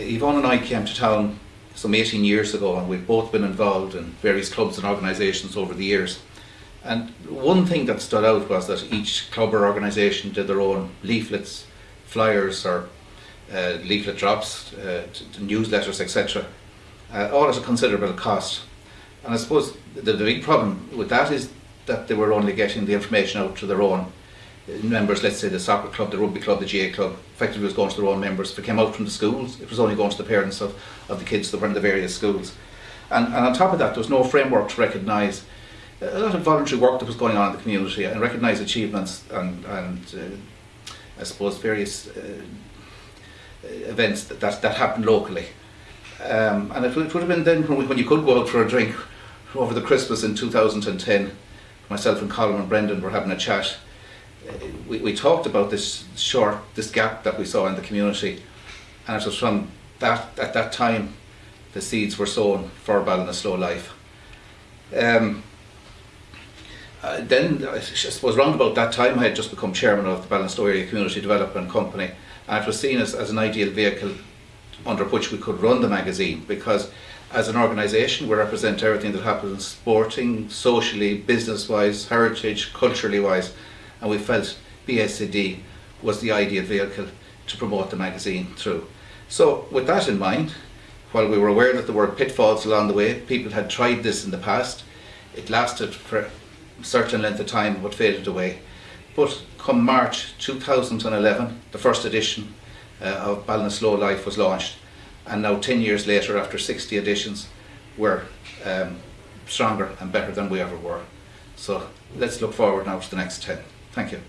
Yvonne and I came to town some 18 years ago and we've both been involved in various clubs and organisations over the years. And one thing that stood out was that each club or organisation did their own leaflets, flyers or uh, leaflet drops, uh, newsletters, etc. Uh, all at a considerable cost. And I suppose the, the big problem with that is that they were only getting the information out to their own members, let's say the soccer club, the rugby club, the GA club, effectively was going to their own members. If it came out from the schools, it was only going to the parents of, of the kids that were in the various schools. And, and on top of that, there was no framework to recognise a lot of voluntary work that was going on in the community and recognise achievements and, and uh, I suppose various uh, events that, that, that happened locally. Um, and it would, it would have been then when, when you could go out for a drink over the Christmas in 2010, myself and Colin and Brendan were having a chat. We, we talked about this short, this gap that we saw in the community, and it was from that at that time the seeds were sown for Ballinasloe Life. Um, uh, then, I suppose, around about that time, I had just become chairman of the Ballinasloe Area Community Development Company, and it was seen as, as an ideal vehicle under which we could run the magazine because as an organisation we represent everything that happens sporting, socially, business wise, heritage, culturally wise and we felt BSCD was the ideal vehicle to promote the magazine through. So with that in mind, while we were aware that there were pitfalls along the way, people had tried this in the past, it lasted for a certain length of time but faded away. But come March 2011, the first edition uh, of Ballinasloe Life was launched and now 10 years later after 60 editions we're um, stronger and better than we ever were. So let's look forward now to the next 10. Thank you.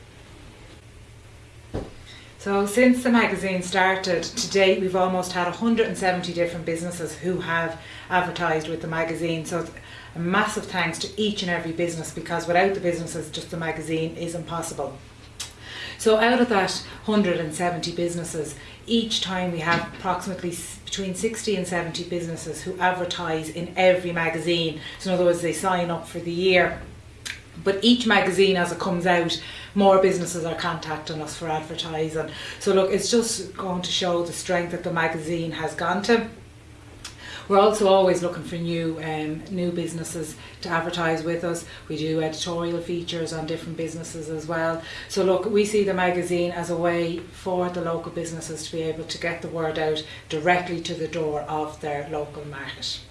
So since the magazine started to date we've almost had 170 different businesses who have advertised with the magazine so a massive thanks to each and every business because without the businesses just the magazine is impossible. So out of that 170 businesses, each time we have approximately between 60 and 70 businesses who advertise in every magazine. So in other words, they sign up for the year. But each magazine as it comes out, more businesses are contacting us for advertising. So look, it's just going to show the strength that the magazine has gone to. We're also always looking for new um, new businesses to advertise with us. We do editorial features on different businesses as well. So look, we see the magazine as a way for the local businesses to be able to get the word out directly to the door of their local market.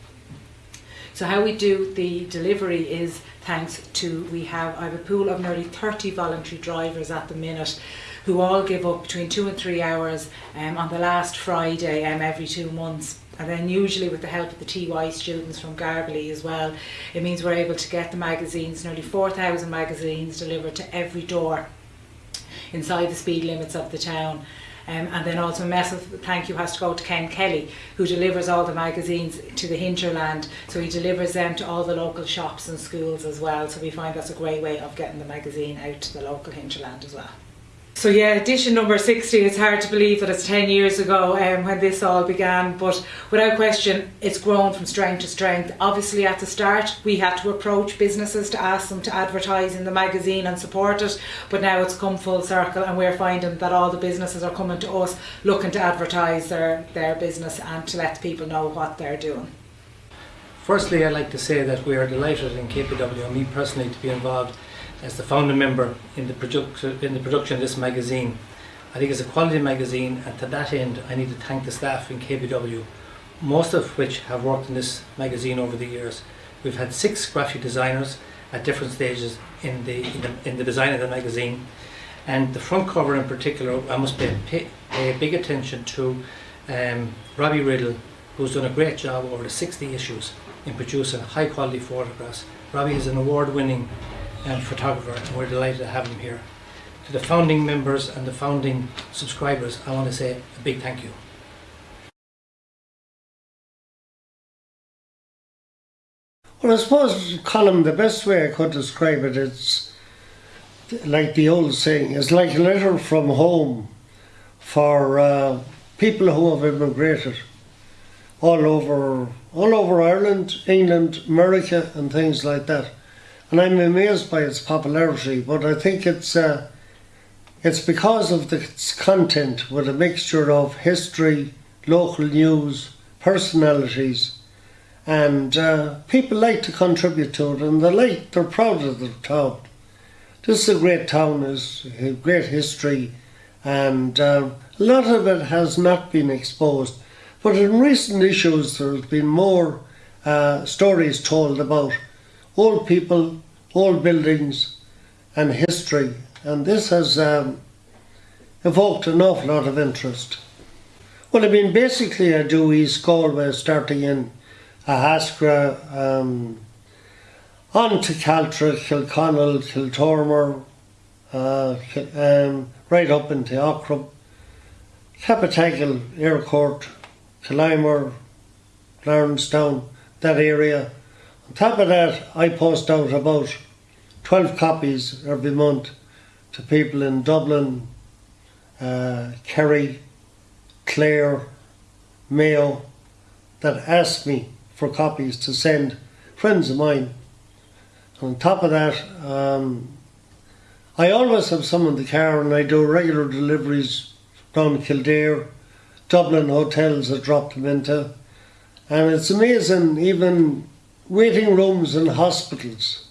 So how we do the delivery is thanks to, we have, I have a pool of nearly 30 voluntary drivers at the minute who all give up between two and three hours um, on the last Friday um, every two months and then usually with the help of the TY students from Garbally as well, it means we're able to get the magazines, nearly 4,000 magazines delivered to every door inside the speed limits of the town. Um, and then also a massive thank you has to go to Ken Kelly who delivers all the magazines to the hinterland so he delivers them to all the local shops and schools as well so we find that's a great way of getting the magazine out to the local hinterland as well. So yeah, edition number 60, it's hard to believe that it's 10 years ago um, when this all began, but without question, it's grown from strength to strength. Obviously at the start, we had to approach businesses to ask them to advertise in the magazine and support it, but now it's come full circle and we're finding that all the businesses are coming to us looking to advertise their, their business and to let people know what they're doing. Firstly, I'd like to say that we are delighted in KPW and me personally to be involved as the founding member in the, in the production of this magazine. I think it's a quality magazine and to that end I need to thank the staff in KBW, most of which have worked in this magazine over the years. We've had six graphic designers at different stages in the, in the, in the design of the magazine and the front cover in particular I must pay, pay, pay big attention to um, Robbie Riddle who's done a great job over the 60 issues in producing high quality photographs. Robbie is an award winning and photographer and we're delighted to have him here. To the founding members and the founding subscribers I want to say a big thank you. Well I suppose Colin the best way I could describe it's like the old saying it's like a letter from home for uh, people who have immigrated all over all over Ireland, England, America and things like that and I'm amazed by its popularity. But I think it's uh, it's because of its content with a mixture of history, local news, personalities, and uh, people like to contribute to it, and they like they're proud of the town. This is a great town, it's a great history, and uh, a lot of it has not been exposed. But in recent issues, there's been more uh, stories told about old people, old buildings, and history, and this has um, evoked an awful lot of interest. Well, I mean, basically, I do East Galway starting in Ahascragh, um, on to Caltra, Kilconnell, Kiltormer, uh, um, right up into Aughrim, Cappataggle, Eyrecourt, Killimor, Clarenstown, that area. On top of that, I post out about 12 copies every month to people in Dublin, uh, Kerry, Clare, Mayo, that ask me for copies to send friends of mine. On top of that, um, I always have some in the car and I do regular deliveries down Kildare, Dublin hotels I drop them into. And it's amazing, even waiting rooms in hospitals,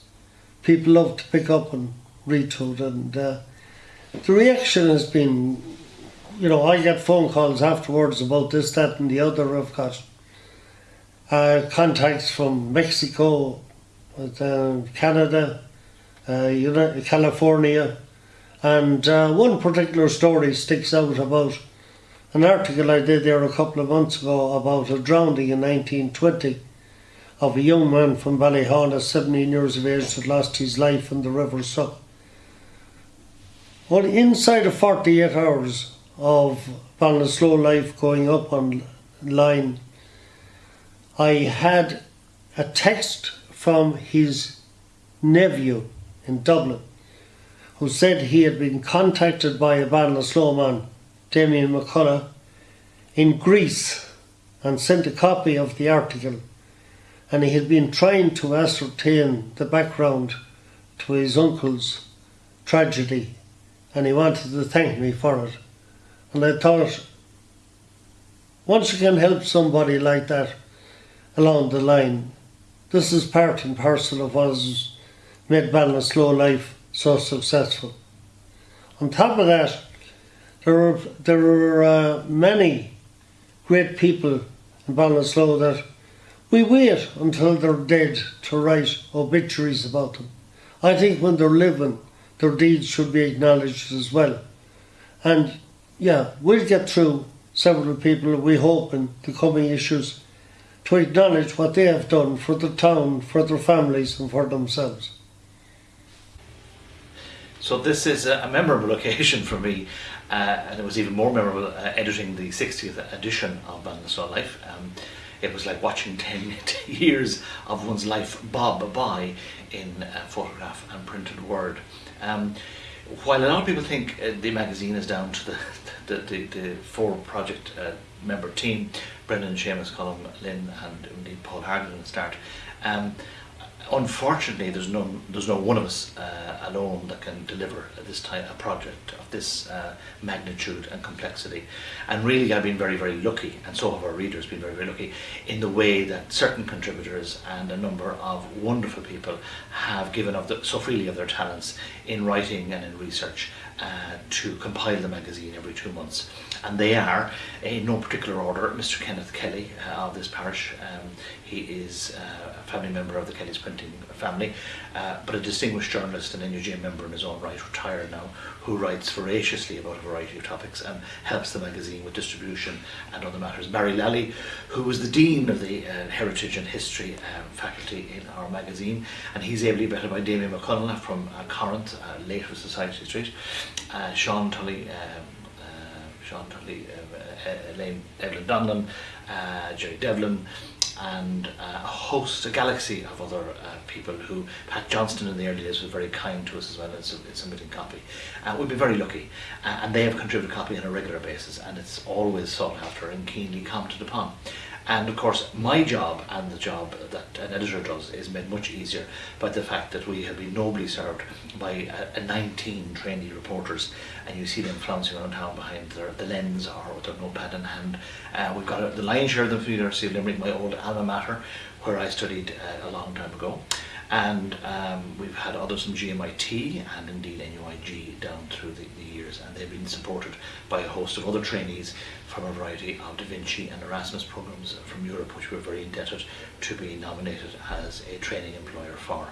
people love to pick up and it. And uh, the reaction has been, you know, I get phone calls afterwards about this, that, and the other. I've got uh, contacts from Mexico, uh, Canada, uh, California, and uh, one particular story sticks out about an article I did there a couple of months ago about a drowning in 1920 of a young man from Ballyhana, 17 years of age, that lost his life in the River Suck. Well, inside of 48 hours of Ballinasloe life going up online, I had a text from his nephew in Dublin who said he had been contacted by a Ballinasloe man Damien McCullough in Greece and sent a copy of the article and he had been trying to ascertain the background to his uncle's tragedy and he wanted to thank me for it. And I thought, once you can help somebody like that along the line, this is part and parcel of what has made Ballinasloe life so successful. On top of that, there are there are uh, many great people in Ballinasloe that we wait until they're dead to write obituaries about them. I think when they're living, their deeds should be acknowledged as well. And yeah, we'll get through several people, we hope, in the coming issues to acknowledge what they have done for the town, for their families, and for themselves. So this is a memorable occasion for me, uh, and it was even more memorable uh, editing the 60th edition of Ballinasloe Life. Um, it was like watching 10 years of one's life bob by in uh, photograph and printed word. Um, while a lot of people think uh, the magazine is down to the, the, the, the four project uh, member team, Brendan, Seamus, Colm, Lynn and indeed Paul Harden at the start, um, unfortunately, there's no there's no one of us uh, alone that can deliver this type of project of this uh, magnitude and complexity. And really, I've been very very lucky, and so have our readers been very very lucky in the way that certain contributors and a number of wonderful people have given of the, so freely of their talents in writing and in research uh, to compile the magazine every two months. And they are, in no particular order, Mr. Kenneth Kelly uh, of this parish. Um, he is uh, a family member of the Kelly's printing family, uh, but a distinguished journalist and NUJ member in his own right, retired now, who writes voraciously about a variety of topics and helps the magazine with distribution and other matters. Barry Lally, who was the Dean of the uh, Heritage and History um, faculty in our magazine, and he's ably bettered by Damien McConnell from Corinth, uh, later Society Street, uh, Sean Tully, um, uh, Sean Tully, uh, uh, Elaine Devlin Donlan, uh, Jerry Devlin, and a host, a galaxy of other people who, Pat Johnston in the early days was very kind to us as well in submitting copy. We've been very lucky and they have contributed copy on a regular basis and it's always sought after and keenly commented upon. And of course, my job and the job that an editor does is made much easier by the fact that we have been nobly served by a, a 19 trainee reporters, and you see them flouncing around town behind their, the lens or with their notepad in hand. Uh, we've got a, the lion's share of them from the University of Limerick, my old alma mater, where I studied uh, a long time ago. And um, we've had others from GMIT and indeed NUIG down through the, the years, and they've been supported by a host of other trainees from a variety of Da Vinci and Erasmus programs from Europe, which we're very indebted to be nominated as a training employer for.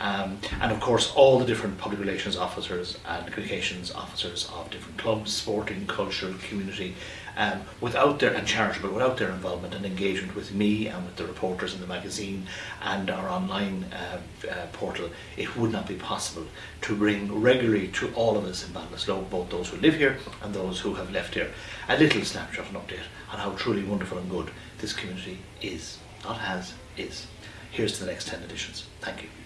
Um, and of course, all the different public relations officers and communications officers of different clubs, sporting, cultural, community, um, without their and charitable, without their involvement and engagement with me and with the reporters in the magazine and our online uh, uh, portal, it would not be possible to bring regularly to all of us in Ballinasloe, both those who live here and those who have left here, a little snapshot and update on how truly wonderful and good this community is, not has, is. Here's to the next 10 editions. Thank you.